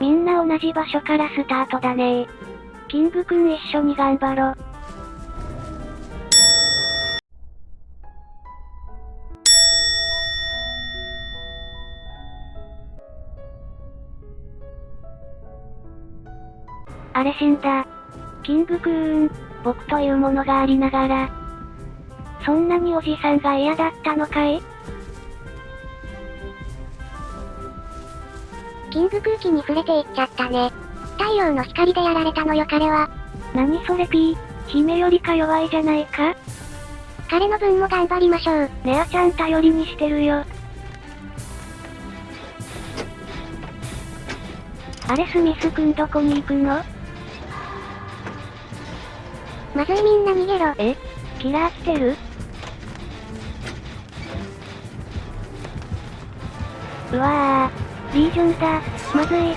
みんな同じ場所からスタートだねキングくん一緒に頑張ろ。あれ死んだ。キングくーん、僕というものがありながら。そんなにおじさんが嫌だったのかい？キング空気に触れていっちゃったね。太陽の光でやられたのよ彼は。何それピー、姫よりか弱いじゃないか？彼の分も頑張りましょう。ネアちゃん頼りにしてるよ。あれスミスくんどこに行くの？まずいみんな逃げろ。え？キラー来てる？うわぁ、リージョンだ、まずい。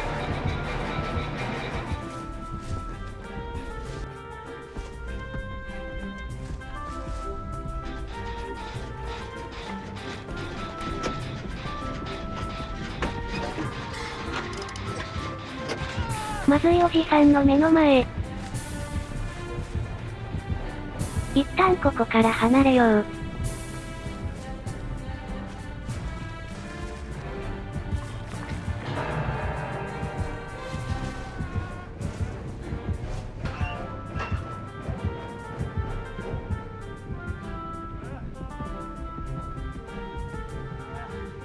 まずいおじさんの目の前。一旦ここから離れよう。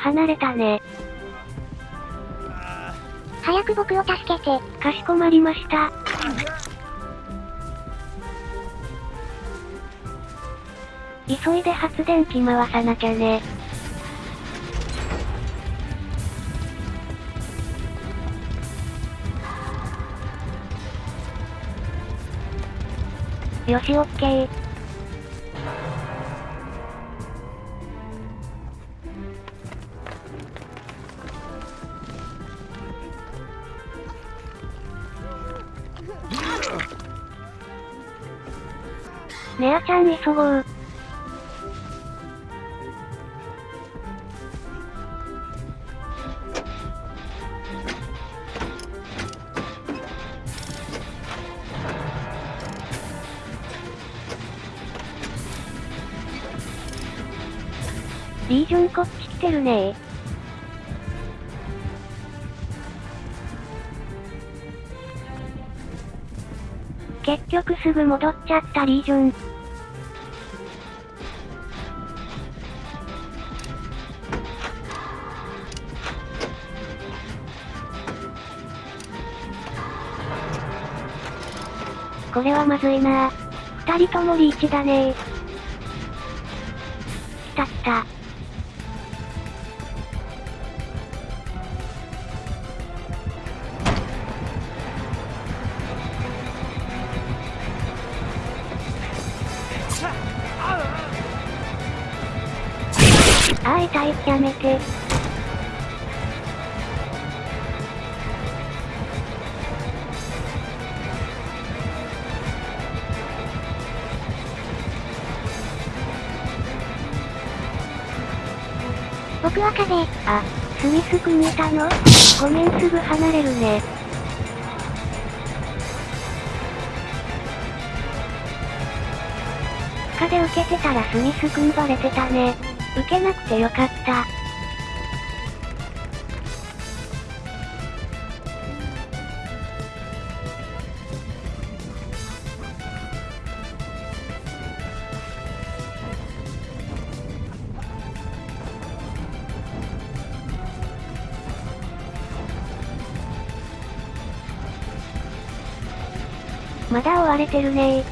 離れたね。早く僕を助けて。かしこまりました。急いで発電機回さなきゃね。よしオッケー。ネアちゃん急ごう。リージョンこっち来てるね結局すぐ戻っちゃったリージョン。これはまずいな二人ともリーチだねーああ痛い、やめて。僕は風。あ、スミス君いたのごめんすぐ離れるね。で受けてたらスミス君バレてたね。受けなくてよかった。まだ追われてるね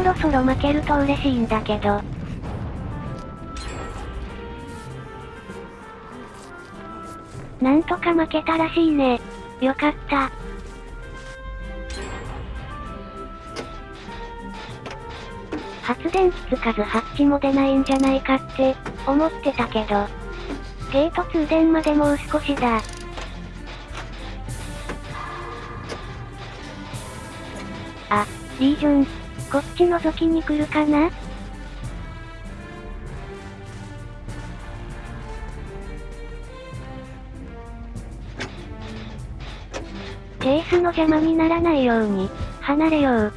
そろそろ負けると嬉しいんだけど。なんとか負けたらしいね。よかった。発電機つかずハッチも出ないんじゃないかって、思ってたけど。ゲート通電までもう少しだ。あ、リージョン。こっち覗きに来るかな？チェイスの邪魔にならないように、離れよう。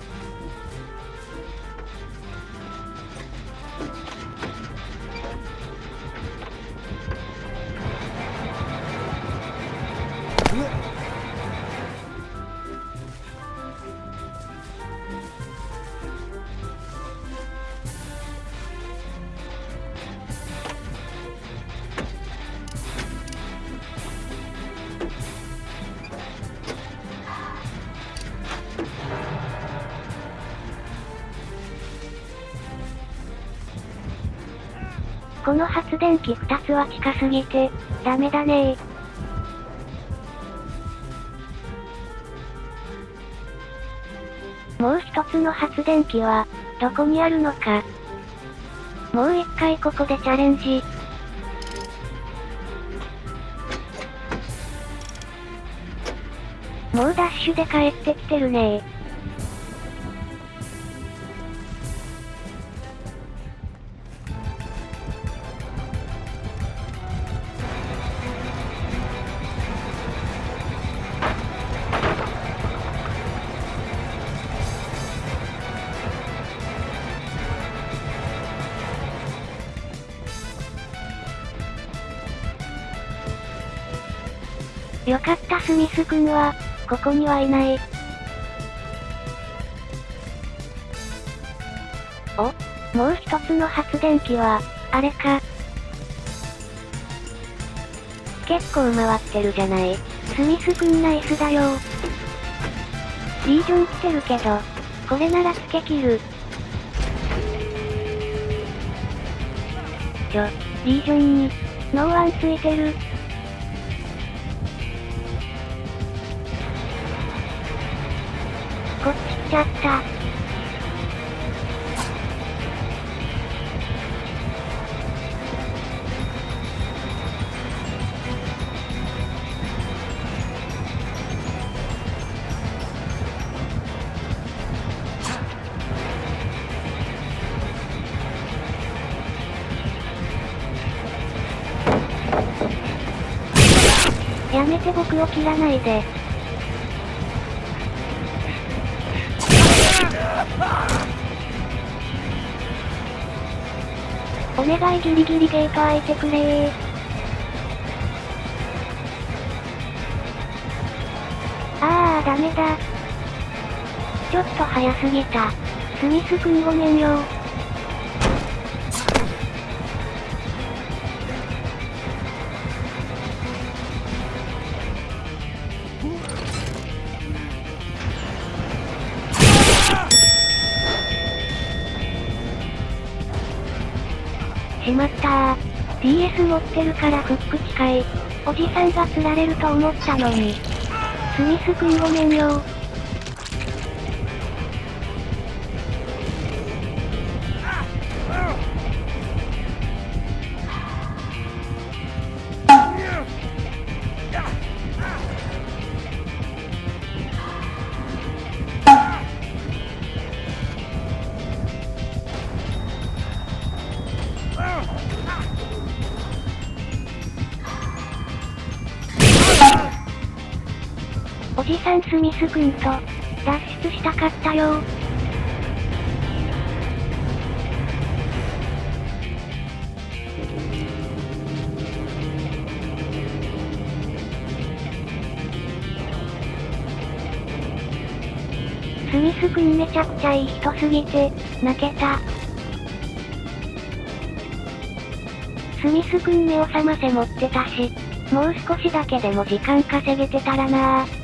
この発電機2つは近すぎて、ダメだねもう一つの発電機は、どこにあるのか。もう一回ここでチャレンジ。もうダッシュで帰ってきてるねよかったスミス君は、ここにはいない。おもう一つの発電機は、あれか。結構回ってるじゃない。スミス君ナイスだよリージョン来てるけど、これなら付け切る。ちょ、リージョンに、ノーワンついてる。ちゃった。やめて僕を切らないで。お願いギリギリゲート開いてくれー。あーダメだ。ちょっと早すぎた。スミスくんごめんよしまったー。DS 持ってるからフック近い。おじさんが釣られると思ったのに。スミス君ごめんよおじさんスミス君と、脱出したかったよスミス君めちゃくちゃいい人すぎて、泣けた。スミス君目を覚ませ持ってたし、もう少しだけでも時間稼げてたらなぁ。